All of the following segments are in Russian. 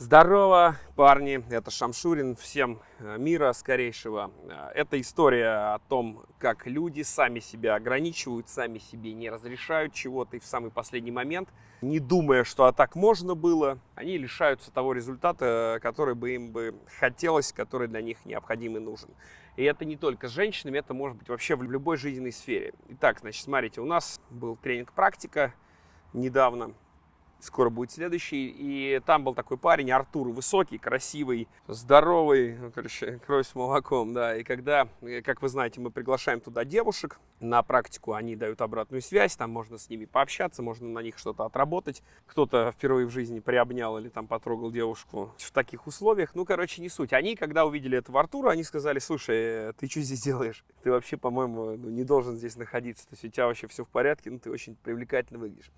Здорово, парни, это Шамшурин, всем э, мира скорейшего. Э, это история о том, как люди сами себя ограничивают, сами себе не разрешают чего-то, и в самый последний момент, не думая, что а так можно было, они лишаются того результата, который бы им бы хотелось, который для них необходим и нужен. И это не только с женщинами, это может быть вообще в любой жизненной сфере. Итак, значит, смотрите, у нас был тренинг «Практика» недавно, скоро будет следующий. И там был такой парень, Артур, высокий, красивый, здоровый, ну, короче, кровь с молоком, да. И когда, э, как вы знаете, мы приглашаем туда девушек на практику, они дают обратную связь, там можно с ними пообщаться, можно на них что-то отработать. Кто-то впервые в жизни приобнял или там потрогал девушку в таких условиях. Ну, короче, не суть. Они, когда увидели этого Артура, они сказали, слушай, ты что здесь делаешь? Ты вообще, по-моему, ну, не должен здесь находиться. То есть у тебя вообще все в порядке, ну, ты очень привлекательно выглядишь.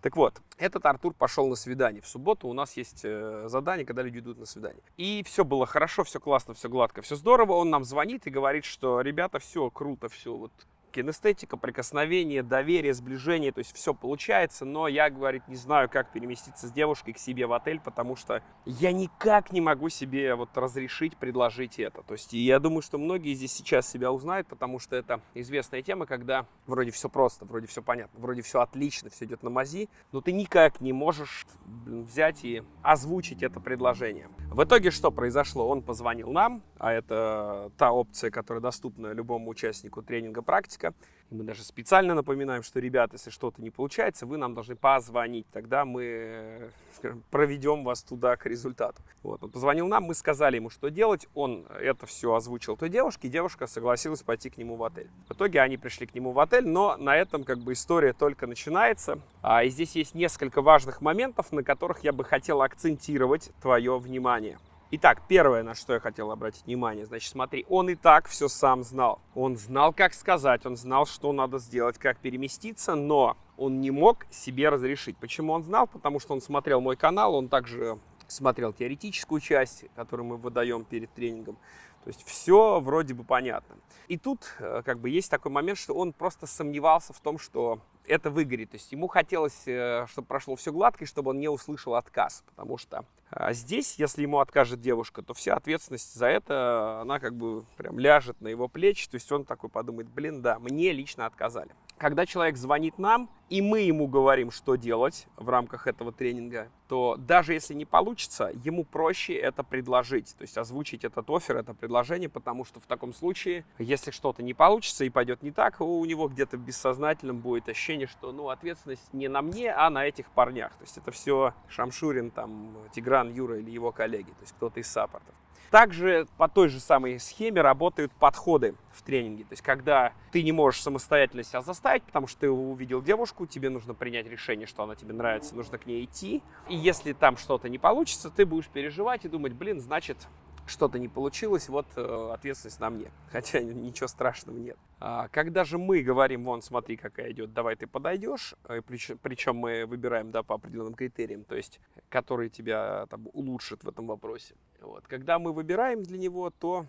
Так вот, этот Артур пошел на свидание. В субботу у нас есть э, задание, когда люди идут на свидание. И все было хорошо, все классно, все гладко, все здорово. Он нам звонит и говорит, что ребята, все круто, все вот кинестетика, прикосновение, доверие, сближение, то есть все получается, но я, говорит, не знаю, как переместиться с девушкой к себе в отель, потому что я никак не могу себе вот разрешить предложить это. То есть я думаю, что многие здесь сейчас себя узнают, потому что это известная тема, когда вроде все просто, вроде все понятно, вроде все отлично, все идет на мази, но ты никак не можешь взять и озвучить это предложение. В итоге что произошло? Он позвонил нам, а это та опция, которая доступна любому участнику тренинга практика, И мы даже специально напоминаем, что, ребята, если что-то не получается, вы нам должны позвонить. Тогда мы скажем, проведем вас туда к результату. Вот. Он позвонил нам, мы сказали ему, что делать. Он это все озвучил той девушке, и девушка согласилась пойти к нему в отель. В итоге они пришли к нему в отель, но на этом как бы история только начинается. А, и здесь есть несколько важных моментов, на которых я бы хотел акцентировать твое внимание. Итак, первое, на что я хотел обратить внимание, значит, смотри, он и так все сам знал. Он знал, как сказать, он знал, что надо сделать, как переместиться, но он не мог себе разрешить. Почему он знал? Потому что он смотрел мой канал, он также смотрел теоретическую часть, которую мы выдаем перед тренингом. То есть все вроде бы понятно. И тут э, как бы есть такой момент, что он просто сомневался в том, что это выгорит. То есть ему хотелось, э, чтобы прошло все гладко, и чтобы он не услышал отказ. Потому что а здесь, если ему откажет девушка, то вся ответственность за это, она как бы прям ляжет на его плечи. То есть он такой подумает, блин, да, мне лично отказали. Когда человек звонит нам, и мы ему говорим, что делать в рамках этого тренинга, то даже если не получится, ему проще это предложить, то есть озвучить этот офер, это предложение, потому что в таком случае, если что-то не получится и пойдет не так, у него где-то бессознательном будет ощущение, что ну, ответственность не на мне, а на этих парнях. То есть это все Шамшурин, там, Тигран, Юра или его коллеги, то есть кто-то из саппортов. Также по той же самой схеме работают подходы в тренинге. То есть, когда ты не можешь самостоятельно себя заставить, потому что ты увидел девушку, тебе нужно принять решение, что она тебе нравится, нужно к ней идти. И если там что-то не получится, ты будешь переживать и думать, блин, значит, что-то не получилось, вот э, ответственность на мне. Хотя ничего страшного нет. А, когда же мы говорим, вон, смотри, какая идет, давай ты подойдешь, э, причем, мы выбираем, да, по определенным критериям, то есть, которые тебя там улучшат в этом вопросе. Вот. Когда мы выбираем для него, то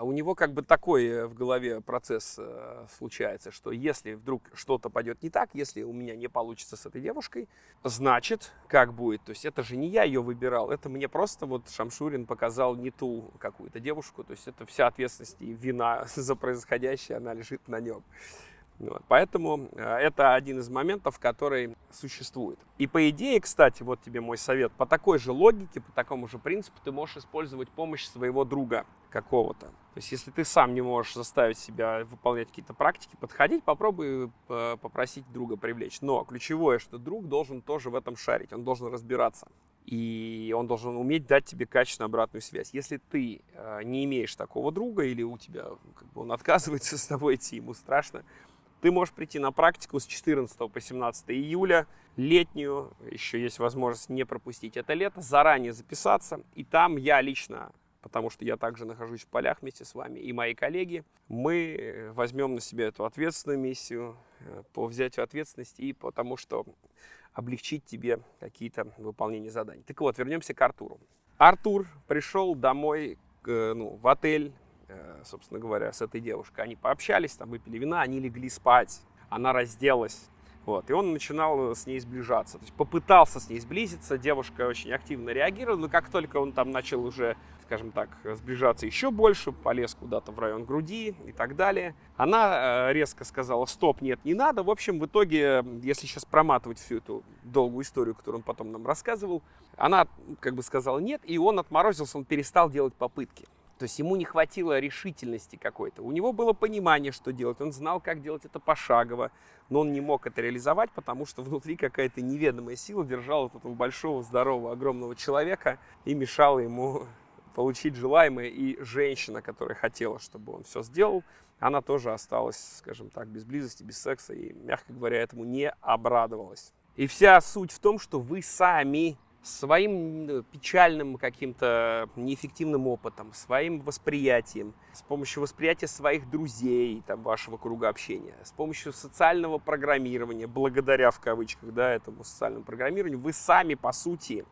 у него как бы такой э, в голове процесс э, случается, что если вдруг что-то пойдет не так, если у меня не получится с этой девушкой, значит, как будет? То есть это же не я ее выбирал, это мне просто вот Шамшурин показал не ту какую-то девушку, то есть это вся ответственность и вина за происходящее, она лежит на нем. Вот, поэтому э, это один из моментов, который существует. И по идее, кстати, вот тебе мой совет, по такой же логике, по такому же принципу ты можешь использовать помощь своего друга какого-то. То есть если ты сам не можешь заставить себя выполнять какие-то практики, подходить, попробуй э, попросить друга привлечь. Но ключевое, что друг должен тоже в этом шарить, он должен разбираться. И он должен уметь дать тебе качественную обратную связь. Если ты э, не имеешь такого друга или у тебя как бы он отказывается с тобой идти, ему страшно, ты можешь прийти на практику с 14 по 17 июля, летнюю, еще есть возможность не пропустить это лето, заранее записаться. И там я лично, потому что я также нахожусь в полях вместе с вами, и мои коллеги, мы э, возьмем на себя эту ответственную миссию э, по взятию ответственности и потому что облегчить тебе какие-то выполнения заданий. Так вот, вернемся к Артуру. Артур пришел домой э, ну, в отель, собственно говоря, с этой девушкой. Они пообщались, там выпили вина, они легли спать. Она разделась. Вот, и он начинал с ней сближаться. То есть попытался с ней сблизиться, девушка очень активно реагировала, но как только он там начал уже, скажем так, сближаться еще больше, полез куда-то в район груди и так далее, она э, резко сказала, стоп, нет, не надо. В общем, в итоге, если сейчас проматывать всю эту долгую историю, которую он потом нам рассказывал, она как бы сказала нет, и он отморозился, он перестал делать попытки. То есть ему не хватило решительности какой-то. У него было понимание, что делать. Он знал, как делать это пошагово, но он не мог это реализовать, потому что внутри какая-то неведомая сила держала этого большого, здорового, огромного человека и мешала ему получить желаемое. И женщина, которая хотела, чтобы он все сделал, она тоже осталась, скажем так, без близости, без секса и, мягко говоря, этому не обрадовалась. И вся суть в том, что вы сами своим печальным каким-то неэффективным опытом, своим восприятием, с помощью восприятия своих друзей, там, вашего круга общения, с помощью социального программирования, благодаря в кавычках да, этому социальному программированию, вы сами, по сути,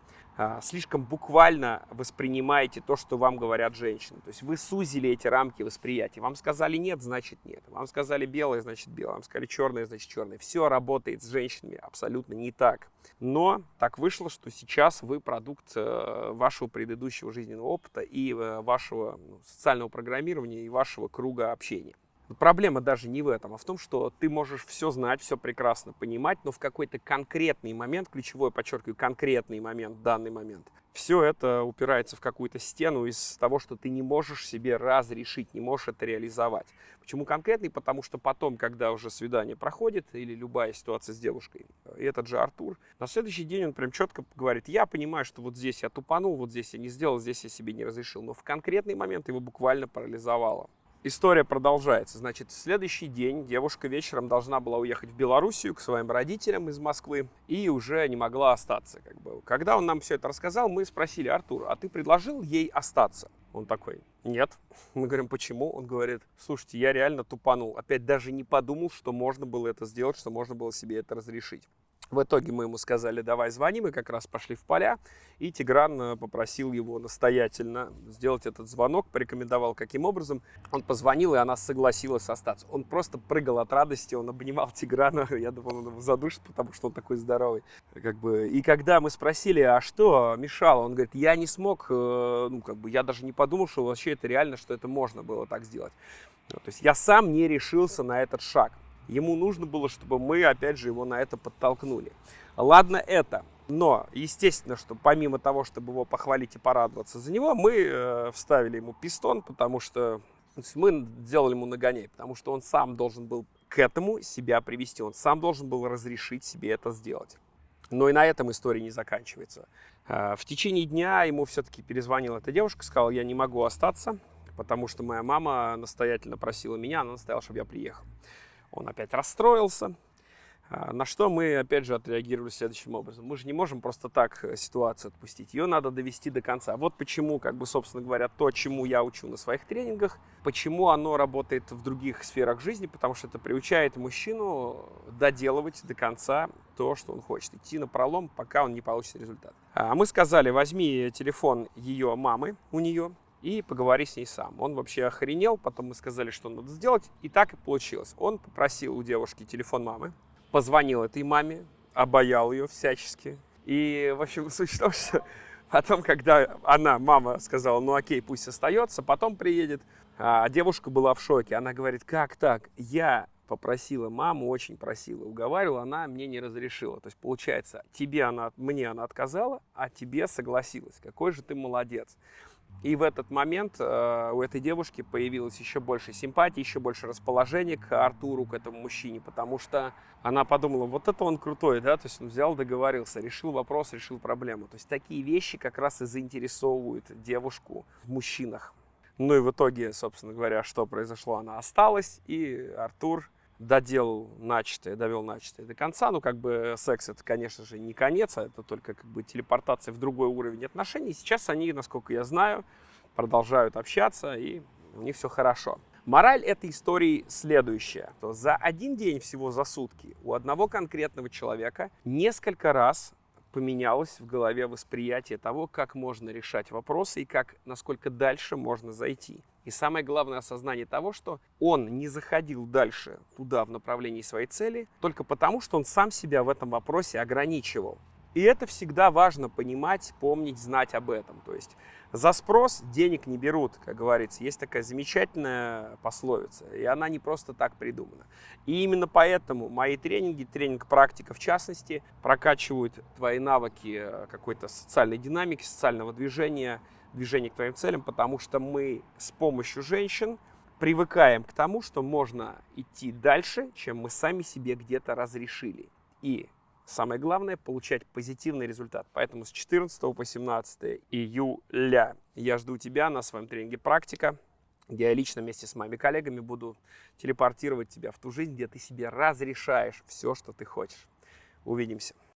слишком буквально воспринимаете то, что вам говорят женщины. То есть вы сузили эти рамки восприятия. Вам сказали нет, значит нет. Вам сказали белое, значит белое. Вам сказали черное, значит черное. Все работает с женщинами абсолютно не так. Но так вышло, что сейчас вы продукт э, вашего предыдущего жизненного опыта и э, вашего ну, социального программирования и вашего круга общения. Проблема даже не в этом, а в том, что ты можешь все знать, все прекрасно понимать, но в какой-то конкретный момент, ключевой, подчеркиваю, конкретный момент, данный момент, все это упирается в какую-то стену из того, что ты не можешь себе разрешить, не можешь это реализовать. Почему конкретный? Потому что потом, когда уже свидание проходит, или любая ситуация с девушкой, и этот же Артур, на следующий день он прям четко говорит, я понимаю, что вот здесь я тупанул, вот здесь я не сделал, здесь я себе не разрешил, но в конкретный момент его буквально парализовало. История продолжается. Значит, следующий день девушка вечером должна была уехать в Белоруссию к своим родителям из Москвы и уже не могла остаться. Как бы. Когда он нам все это рассказал, мы спросили, Артур, а ты предложил ей остаться? Он такой, нет. Мы говорим, почему? Он говорит, слушайте, я реально тупанул. Опять даже не подумал, что можно было это сделать, что можно было себе это разрешить. В итоге мы ему сказали, давай звони, мы как раз пошли в поля, и Тигран э, попросил его настоятельно сделать этот звонок, порекомендовал каким образом. Он позвонил, и она согласилась остаться. Он просто прыгал от радости, он обнимал Тиграна, я думал, он его задушит, потому что он такой здоровый. Как бы. И когда мы спросили, а что мешало, он говорит, я не смог, э, ну как бы, я даже не подумал, что вообще это реально, что это можно было так сделать. То есть я сам не решился на этот шаг. Ему нужно было, чтобы мы, опять же, его на это подтолкнули. Ладно это. Но, естественно, что помимо того, чтобы его похвалить и порадоваться за него, мы э, вставили ему пистон, потому что мы сделали ему нагоняй, потому что он сам должен был к этому себя привести, он сам должен был разрешить себе это сделать. Но и на этом история не заканчивается. Э, в течение дня ему все-таки перезвонила эта девушка, сказала, я не могу остаться, потому что моя мама настоятельно просила меня, она настояла, чтобы я приехал. Он опять расстроился, а, на что мы, опять же, отреагировали следующим образом. Мы же не можем просто так э, ситуацию отпустить. Ее надо довести до конца. Вот почему, как бы, собственно говоря, то, чему я учу на своих тренингах, почему оно работает в других сферах жизни, потому что это приучает мужчину доделывать до конца то, что он хочет. Идти на пролом, пока он не получит результат. А мы сказали, возьми телефон ее мамы у нее, и поговори с ней сам. Он вообще охренел, потом мы сказали, что надо сделать, и так и получилось. Он попросил у девушки телефон мамы, позвонил этой маме, обаял ее всячески. И, в общем, суть в том, что потом, когда она, мама, сказала, ну окей, пусть остается, потом приедет, а девушка была в шоке. Она говорит, как так? Я попросила маму, очень просила, уговаривала, она мне не разрешила. То есть, получается, тебе она, мне она отказала, а тебе согласилась. Какой же ты молодец. И в этот момент э, у этой девушки появилось еще больше симпатии, еще больше расположения к Артуру, к этому мужчине, потому что она подумала, вот это он крутой, да, то есть он взял, договорился, решил вопрос, решил проблему. То есть такие вещи как раз и заинтересовывают девушку в мужчинах. Ну и в итоге, собственно говоря, что произошло, она осталась, и Артур доделал начатое, довел начатое до конца. Ну, как бы секс это, конечно же, не конец, а это только как бы телепортация в другой уровень отношений. Сейчас они, насколько я знаю, продолжают общаться, и у них все хорошо. Мораль этой истории следующая. То за один день всего за сутки у одного конкретного человека несколько раз поменялось в голове восприятие того, как можно решать вопросы и как, насколько дальше можно зайти. И самое главное осознание того, что он не заходил дальше туда в направлении своей цели только потому, что он сам себя в этом вопросе ограничивал. И это всегда важно понимать, помнить, знать об этом. То есть за спрос денег не берут, как говорится. Есть такая замечательная пословица, и она не просто так придумана. И именно поэтому мои тренинги, тренинг практика в частности, прокачивают твои навыки э, какой-то социальной динамики, социального движения, движения к твоим целям, потому что мы с помощью женщин привыкаем к тому, что можно идти дальше, чем мы сами себе где-то разрешили. И Самое главное – получать позитивный результат. Поэтому с 14 по 17 июля я жду тебя на своем тренинге «Практика», где я лично вместе с моими коллегами буду телепортировать тебя в ту жизнь, где ты себе разрешаешь все, что ты хочешь. Увидимся.